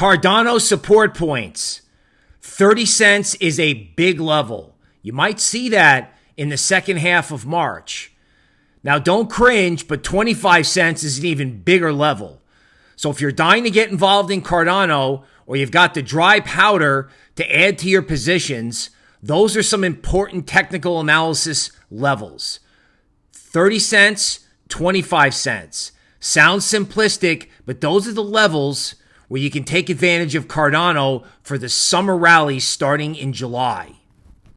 Cardano support points. 30 cents is a big level. You might see that in the second half of March. Now, don't cringe, but 25 cents is an even bigger level. So if you're dying to get involved in Cardano or you've got the dry powder to add to your positions, those are some important technical analysis levels 30 cents, 25 cents. Sounds simplistic, but those are the levels where you can take advantage of Cardano for the summer rally starting in July.